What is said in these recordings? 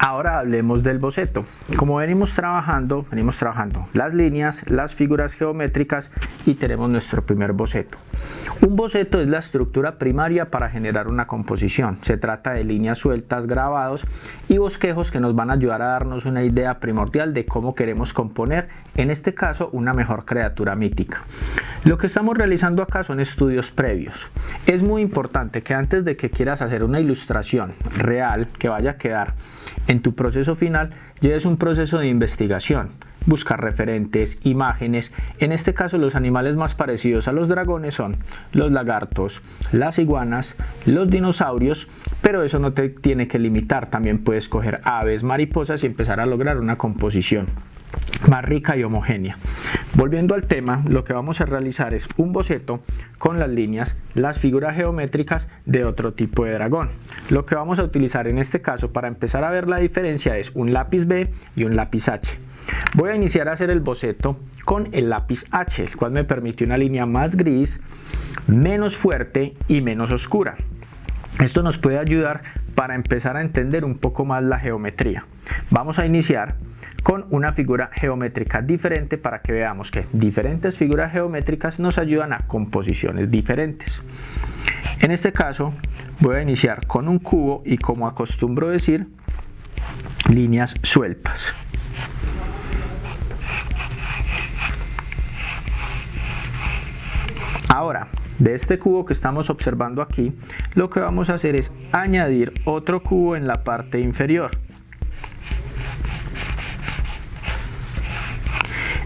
Ahora hablemos del boceto. Como venimos trabajando, venimos trabajando las líneas, las figuras geométricas y tenemos nuestro primer boceto. Un boceto es la estructura primaria para generar una composición. Se trata de líneas sueltas, grabados y bosquejos que nos van a ayudar a darnos una idea primordial de cómo queremos componer, en este caso, una mejor criatura mítica. Lo que estamos realizando acá son estudios previos. Es muy importante que antes de que quieras hacer una ilustración real que vaya a quedar en tu proceso final, lleves un proceso de investigación buscar referentes, imágenes. En este caso los animales más parecidos a los dragones son los lagartos, las iguanas, los dinosaurios, pero eso no te tiene que limitar, también puedes coger aves, mariposas y empezar a lograr una composición más rica y homogénea. Volviendo al tema, lo que vamos a realizar es un boceto con las líneas, las figuras geométricas de otro tipo de dragón. Lo que vamos a utilizar en este caso para empezar a ver la diferencia es un lápiz B y un lápiz H. Voy a iniciar a hacer el boceto con el lápiz H, el cual me permite una línea más gris, menos fuerte y menos oscura. Esto nos puede ayudar para empezar a entender un poco más la geometría. Vamos a iniciar con una figura geométrica diferente para que veamos que diferentes figuras geométricas nos ayudan a composiciones diferentes. En este caso voy a iniciar con un cubo y como acostumbro decir, líneas sueltas. Ahora, de este cubo que estamos observando aquí, lo que vamos a hacer es añadir otro cubo en la parte inferior.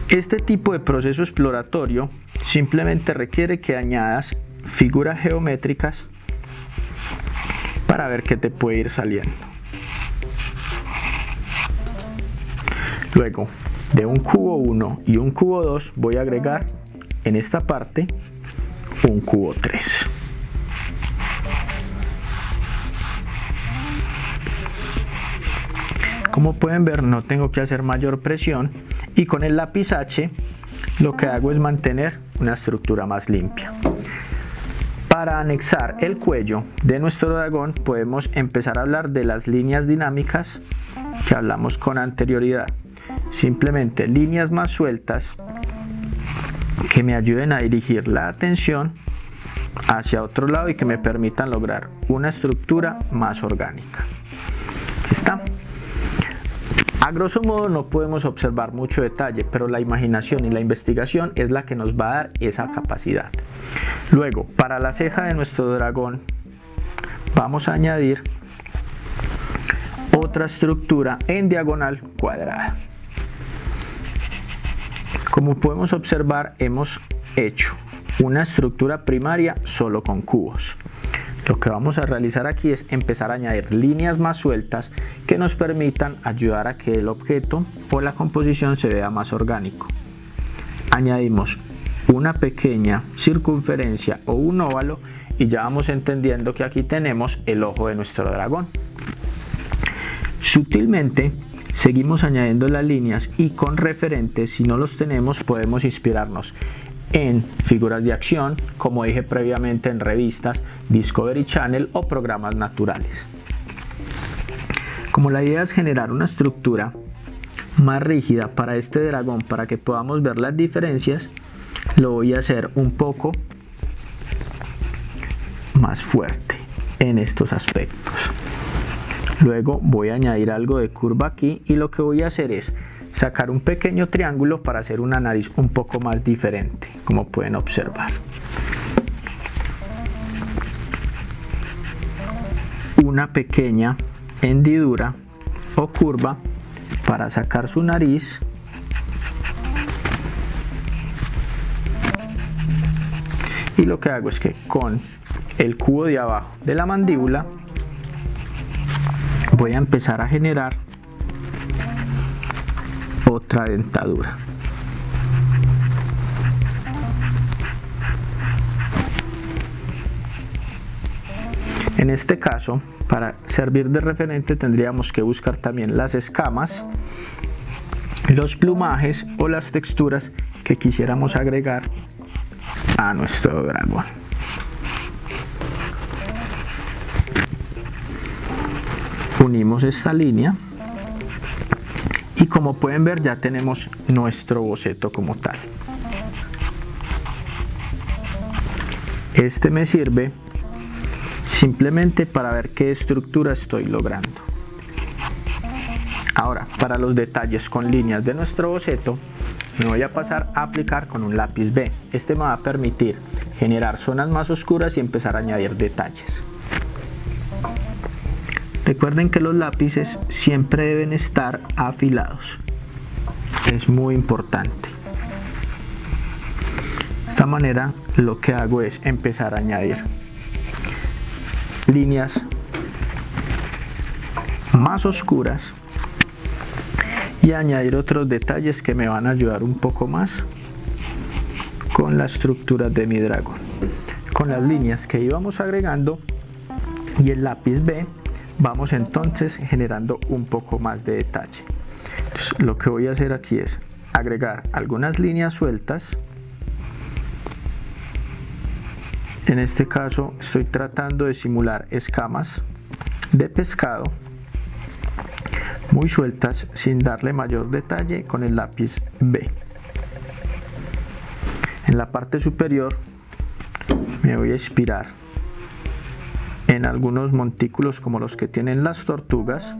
Este tipo de proceso exploratorio simplemente requiere que añadas figuras geométricas para ver qué te puede ir saliendo. Luego, de un cubo 1 y un cubo 2 voy a agregar en esta parte un cubo 3. Como pueden ver no tengo que hacer mayor presión y con el lápiz H lo que hago es mantener una estructura más limpia. Para anexar el cuello de nuestro dragón podemos empezar a hablar de las líneas dinámicas que hablamos con anterioridad. Simplemente líneas más sueltas que me ayuden a dirigir la atención hacia otro lado y que me permitan lograr una estructura más orgánica. está. A grosso modo no podemos observar mucho detalle, pero la imaginación y la investigación es la que nos va a dar esa capacidad. Luego, para la ceja de nuestro dragón, vamos a añadir otra estructura en diagonal cuadrada. Como podemos observar, hemos hecho una estructura primaria solo con cubos. Lo que vamos a realizar aquí es empezar a añadir líneas más sueltas que nos permitan ayudar a que el objeto o la composición se vea más orgánico. Añadimos una pequeña circunferencia o un óvalo y ya vamos entendiendo que aquí tenemos el ojo de nuestro dragón. Sutilmente Seguimos añadiendo las líneas y con referentes, si no los tenemos, podemos inspirarnos en figuras de acción, como dije previamente en revistas, Discovery Channel o programas naturales. Como la idea es generar una estructura más rígida para este dragón para que podamos ver las diferencias, lo voy a hacer un poco más fuerte en estos aspectos. Luego voy a añadir algo de curva aquí y lo que voy a hacer es sacar un pequeño triángulo para hacer una nariz un poco más diferente, como pueden observar. Una pequeña hendidura o curva para sacar su nariz y lo que hago es que con el cubo de abajo de la mandíbula voy a empezar a generar otra dentadura. En este caso para servir de referente tendríamos que buscar también las escamas los plumajes o las texturas que quisiéramos agregar a nuestro dragón unimos esta línea y como pueden ver ya tenemos nuestro boceto como tal. Este me sirve simplemente para ver qué estructura estoy logrando. Ahora para los detalles con líneas de nuestro boceto me voy a pasar a aplicar con un lápiz B. Este me va a permitir generar zonas más oscuras y empezar a añadir detalles recuerden que los lápices siempre deben estar afilados. Es muy importante. De esta manera lo que hago es empezar a añadir líneas más oscuras y añadir otros detalles que me van a ayudar un poco más con la estructura de mi dragón. Con las líneas que íbamos agregando y el lápiz B vamos entonces generando un poco más de detalle. Lo que voy a hacer aquí es agregar algunas líneas sueltas. En este caso estoy tratando de simular escamas de pescado muy sueltas sin darle mayor detalle con el lápiz B. En la parte superior me voy a inspirar en algunos montículos como los que tienen las tortugas.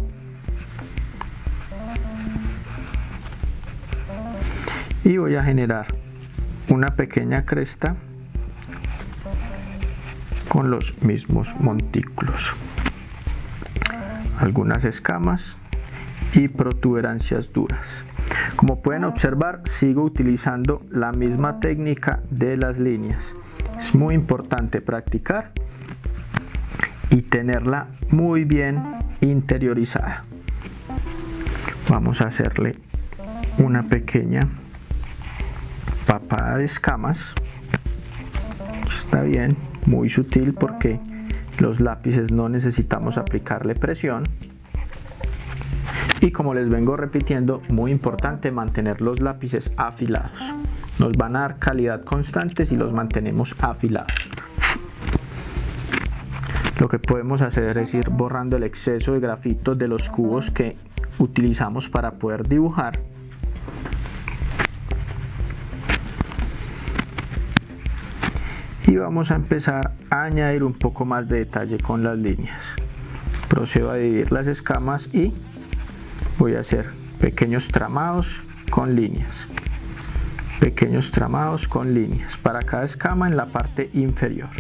Y voy a generar una pequeña cresta con los mismos montículos. Algunas escamas y protuberancias duras. Como pueden observar sigo utilizando la misma técnica de las líneas. Es muy importante practicar y tenerla muy bien interiorizada. Vamos a hacerle una pequeña papada de escamas. Está bien muy sutil porque los lápices no necesitamos aplicarle presión. Y como les vengo repitiendo muy importante mantener los lápices afilados. Nos van a dar calidad constante si los mantenemos afilados lo que podemos hacer es ir borrando el exceso de grafitos de los cubos que utilizamos para poder dibujar. Y vamos a empezar a añadir un poco más de detalle con las líneas. Procedo a dividir las escamas y voy a hacer pequeños tramados con líneas. Pequeños tramados con líneas. Para cada escama en la parte inferior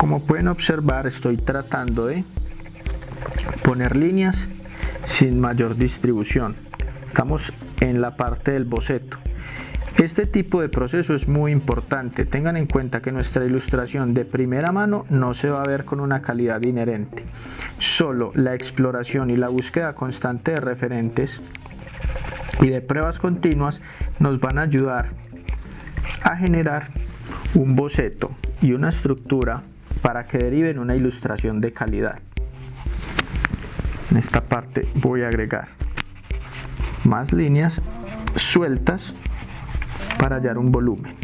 como pueden observar estoy tratando de poner líneas sin mayor distribución estamos en la parte del boceto este tipo de proceso es muy importante. Tengan en cuenta que nuestra ilustración de primera mano no se va a ver con una calidad inherente. Solo la exploración y la búsqueda constante de referentes y de pruebas continuas nos van a ayudar a generar un boceto y una estructura para que deriven una ilustración de calidad. En esta parte voy a agregar más líneas sueltas para hallar un volumen.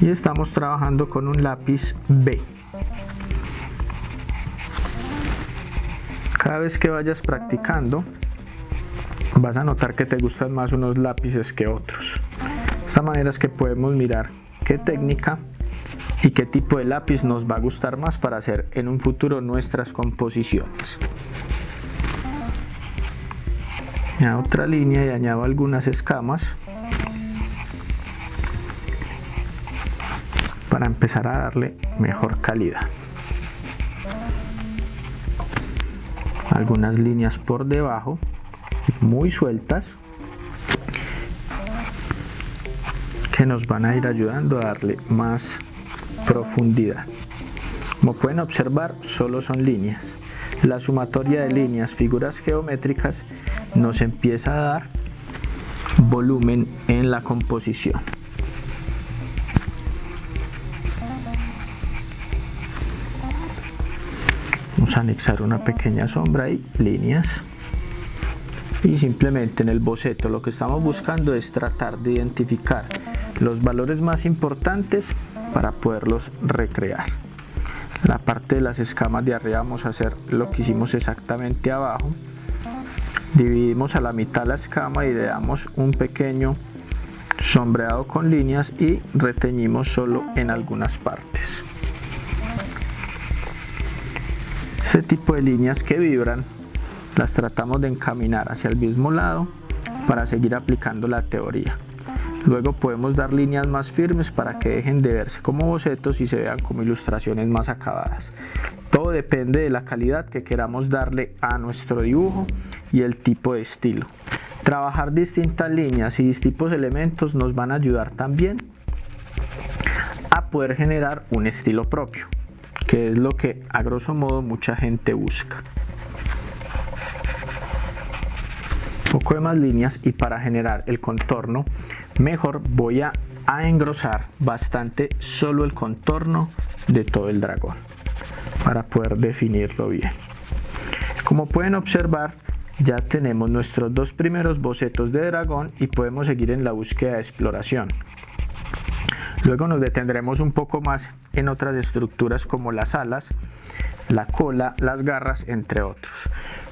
Y estamos trabajando con un lápiz B. Cada vez que vayas practicando, vas a notar que te gustan más unos lápices que otros. De esta manera es que podemos mirar qué técnica y qué tipo de lápiz nos va a gustar más para hacer en un futuro nuestras composiciones. añado otra línea y añado algunas escamas para empezar a darle mejor calidad algunas líneas por debajo muy sueltas que nos van a ir ayudando a darle más profundidad como pueden observar solo son líneas la sumatoria de líneas figuras geométricas nos empieza a dar volumen en la composición. Vamos a anexar una pequeña sombra y líneas. Y simplemente en el boceto lo que estamos buscando es tratar de identificar los valores más importantes para poderlos recrear. la parte de las escamas de arriba vamos a hacer lo que hicimos exactamente abajo. Dividimos a la mitad la escama y le damos un pequeño sombreado con líneas y reteñimos solo en algunas partes. Este tipo de líneas que vibran las tratamos de encaminar hacia el mismo lado para seguir aplicando la teoría Luego podemos dar líneas más firmes para que dejen de verse como bocetos y se vean como ilustraciones más acabadas. Todo depende de la calidad que queramos darle a nuestro dibujo y el tipo de estilo. Trabajar distintas líneas y distintos elementos nos van a ayudar también a poder generar un estilo propio, que es lo que a grosso modo mucha gente busca. poco de más líneas y para generar el contorno mejor voy a, engrosar bastante solo el contorno de todo el dragón para poder definirlo bien como pueden observar ya tenemos nuestros dos primeros bocetos de dragón y podemos seguir en la búsqueda de exploración luego nos detendremos un poco más en otras estructuras como las alas la cola, las garras, entre otros.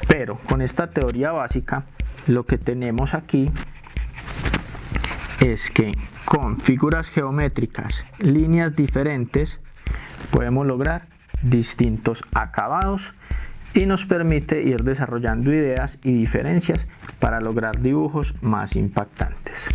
Pero con esta teoría básica, lo que tenemos aquí es que con figuras geométricas, líneas diferentes, podemos lograr distintos acabados y nos permite ir desarrollando ideas y diferencias para lograr dibujos más impactantes.